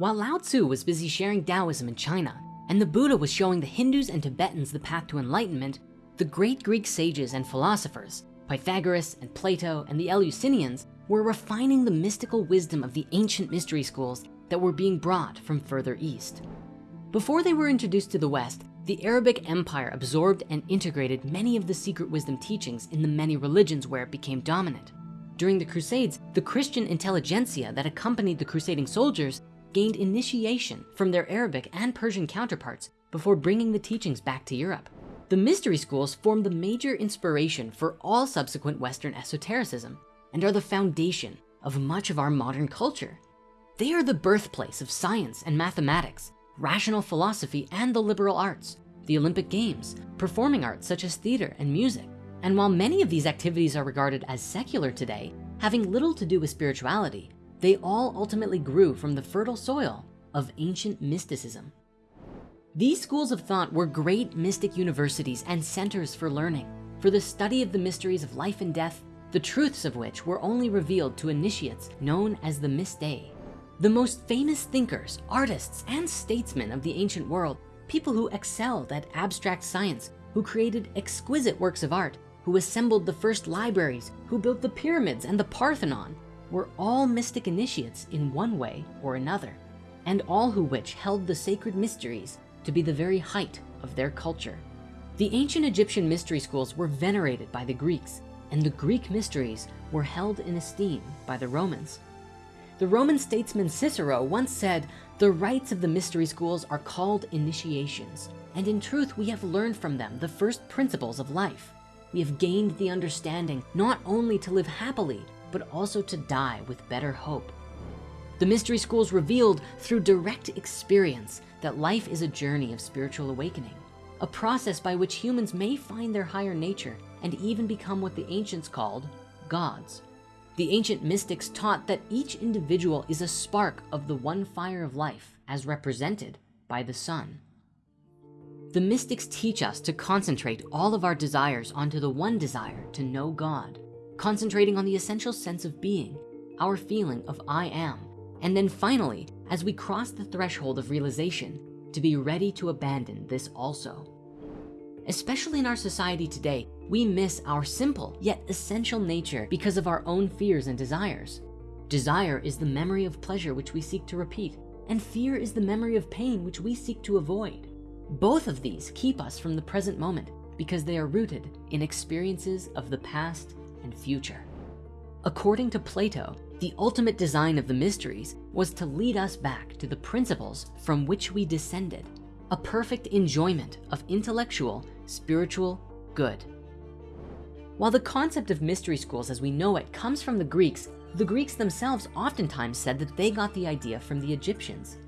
While Lao Tzu was busy sharing Taoism in China, and the Buddha was showing the Hindus and Tibetans the path to enlightenment, the great Greek sages and philosophers, Pythagoras and Plato and the Eleusinians were refining the mystical wisdom of the ancient mystery schools that were being brought from further east. Before they were introduced to the West, the Arabic Empire absorbed and integrated many of the secret wisdom teachings in the many religions where it became dominant. During the Crusades, the Christian intelligentsia that accompanied the crusading soldiers gained initiation from their Arabic and Persian counterparts before bringing the teachings back to Europe. The mystery schools formed the major inspiration for all subsequent Western esotericism and are the foundation of much of our modern culture. They are the birthplace of science and mathematics, rational philosophy, and the liberal arts, the Olympic Games, performing arts such as theater and music. And while many of these activities are regarded as secular today, having little to do with spirituality, they all ultimately grew from the fertile soil of ancient mysticism. These schools of thought were great mystic universities and centers for learning, for the study of the mysteries of life and death, the truths of which were only revealed to initiates known as the Mystei. The most famous thinkers, artists, and statesmen of the ancient world, people who excelled at abstract science, who created exquisite works of art, who assembled the first libraries, who built the pyramids and the Parthenon, were all mystic initiates in one way or another, and all who which held the sacred mysteries to be the very height of their culture. The ancient Egyptian mystery schools were venerated by the Greeks, and the Greek mysteries were held in esteem by the Romans. The Roman statesman Cicero once said, the rites of the mystery schools are called initiations, and in truth, we have learned from them the first principles of life. We have gained the understanding not only to live happily, but also to die with better hope. The mystery schools revealed through direct experience that life is a journey of spiritual awakening, a process by which humans may find their higher nature and even become what the ancients called gods. The ancient mystics taught that each individual is a spark of the one fire of life as represented by the sun. The mystics teach us to concentrate all of our desires onto the one desire to know God, concentrating on the essential sense of being, our feeling of I am, and then finally, as we cross the threshold of realization, to be ready to abandon this also. Especially in our society today, we miss our simple yet essential nature because of our own fears and desires. Desire is the memory of pleasure which we seek to repeat, and fear is the memory of pain which we seek to avoid. Both of these keep us from the present moment because they are rooted in experiences of the past and future. According to Plato, the ultimate design of the mysteries was to lead us back to the principles from which we descended, a perfect enjoyment of intellectual, spiritual good. While the concept of mystery schools as we know it comes from the Greeks, the Greeks themselves oftentimes said that they got the idea from the Egyptians.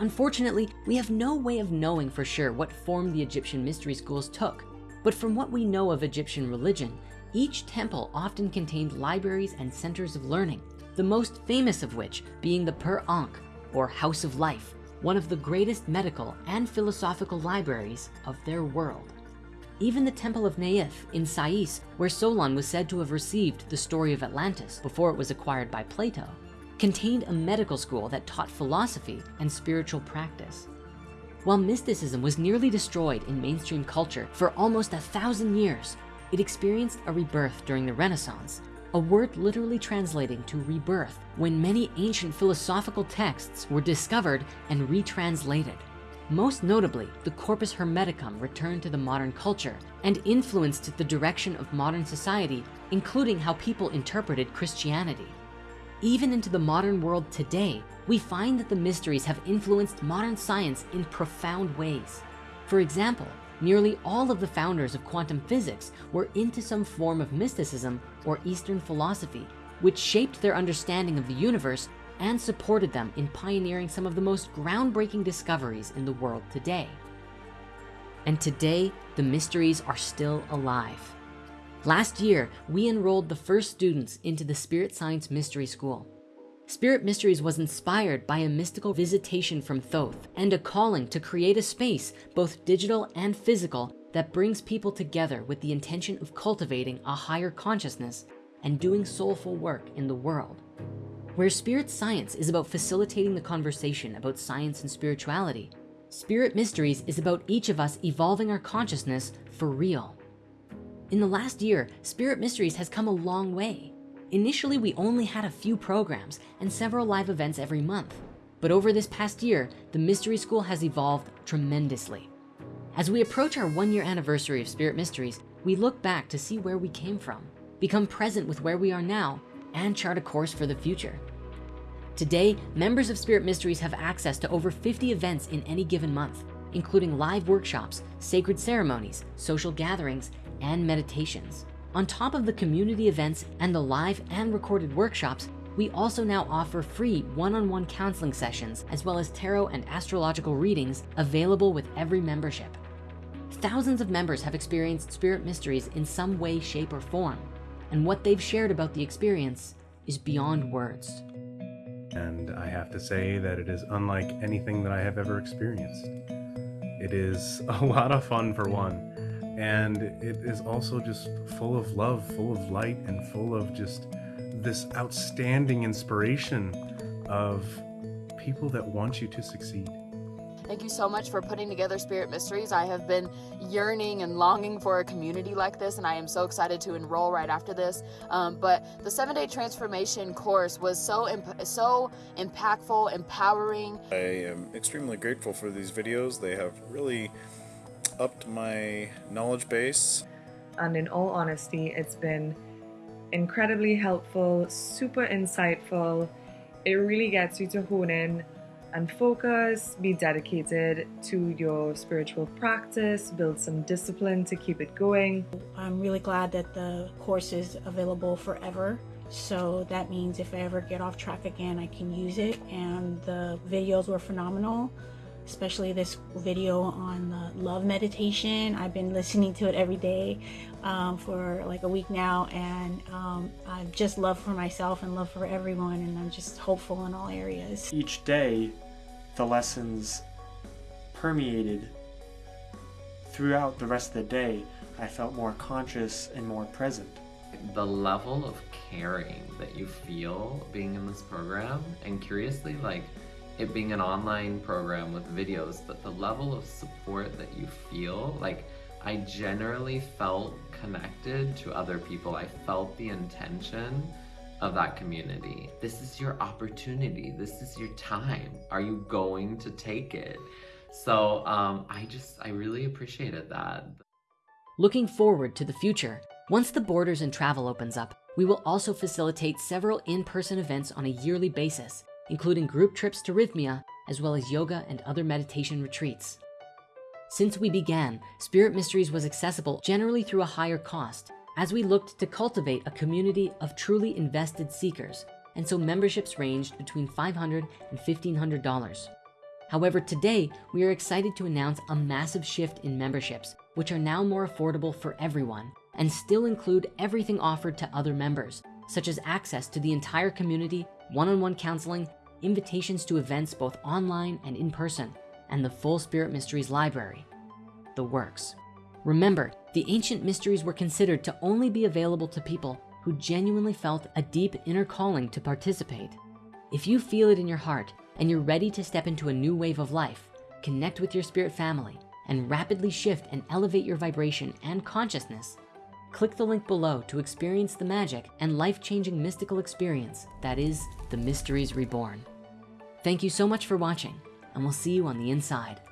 Unfortunately, we have no way of knowing for sure what form the Egyptian mystery schools took, but from what we know of Egyptian religion, each temple often contained libraries and centers of learning, the most famous of which being the Per Ankh, or House of Life, one of the greatest medical and philosophical libraries of their world. Even the Temple of Neith in Sais, where Solon was said to have received the story of Atlantis before it was acquired by Plato, contained a medical school that taught philosophy and spiritual practice. While mysticism was nearly destroyed in mainstream culture for almost a thousand years, it experienced a rebirth during the Renaissance, a word literally translating to rebirth when many ancient philosophical texts were discovered and retranslated. Most notably, the Corpus Hermeticum returned to the modern culture and influenced the direction of modern society, including how people interpreted Christianity. Even into the modern world today, we find that the mysteries have influenced modern science in profound ways. For example, nearly all of the founders of quantum physics were into some form of mysticism or Eastern philosophy, which shaped their understanding of the universe and supported them in pioneering some of the most groundbreaking discoveries in the world today. And today, the mysteries are still alive. Last year, we enrolled the first students into the Spirit Science Mystery School. Spirit Mysteries was inspired by a mystical visitation from Thoth and a calling to create a space, both digital and physical, that brings people together with the intention of cultivating a higher consciousness and doing soulful work in the world. Where spirit science is about facilitating the conversation about science and spirituality, Spirit Mysteries is about each of us evolving our consciousness for real. In the last year, Spirit Mysteries has come a long way. Initially, we only had a few programs and several live events every month. But over this past year, the Mystery School has evolved tremendously. As we approach our one year anniversary of Spirit Mysteries, we look back to see where we came from, become present with where we are now, and chart a course for the future. Today, members of Spirit Mysteries have access to over 50 events in any given month, including live workshops, sacred ceremonies, social gatherings, and meditations. On top of the community events and the live and recorded workshops, we also now offer free one-on-one -on -one counseling sessions, as well as tarot and astrological readings available with every membership. Thousands of members have experienced spirit mysteries in some way, shape, or form. And what they've shared about the experience is beyond words. And I have to say that it is unlike anything that I have ever experienced. It is a lot of fun for one. And it is also just full of love, full of light, and full of just this outstanding inspiration of people that want you to succeed. Thank you so much for putting together Spirit Mysteries. I have been yearning and longing for a community like this, and I am so excited to enroll right after this. Um, but the seven day transformation course was so, imp so impactful, empowering. I am extremely grateful for these videos. They have really upped my knowledge base. And in all honesty, it's been incredibly helpful, super insightful. It really gets you to hone in and focus, be dedicated to your spiritual practice, build some discipline to keep it going. I'm really glad that the course is available forever. So that means if I ever get off track again, I can use it. And the videos were phenomenal, especially this video on the love meditation. I've been listening to it every day um, for like a week now, and um, I've just love for myself and love for everyone, and I'm just hopeful in all areas. Each day, the lessons permeated throughout the rest of the day, I felt more conscious and more present. The level of caring that you feel being in this program, and curiously, like it being an online program with videos, but the level of support that you feel, like I generally felt connected to other people. I felt the intention of that community. This is your opportunity. This is your time. Are you going to take it? So um, I just, I really appreciated that. Looking forward to the future, once the borders and travel opens up, we will also facilitate several in-person events on a yearly basis, including group trips to Rythmia, as well as yoga and other meditation retreats. Since we began, Spirit Mysteries was accessible generally through a higher cost, as we looked to cultivate a community of truly invested seekers, and so memberships ranged between $500 and $1,500. However, today, we are excited to announce a massive shift in memberships, which are now more affordable for everyone and still include everything offered to other members, such as access to the entire community, one-on-one -on -one counseling, invitations to events both online and in person, and the full Spirit Mysteries library, the works. Remember, the ancient mysteries were considered to only be available to people who genuinely felt a deep inner calling to participate. If you feel it in your heart and you're ready to step into a new wave of life, connect with your spirit family, and rapidly shift and elevate your vibration and consciousness, click the link below to experience the magic and life-changing mystical experience that is the Mysteries Reborn. Thank you so much for watching, and we'll see you on the inside.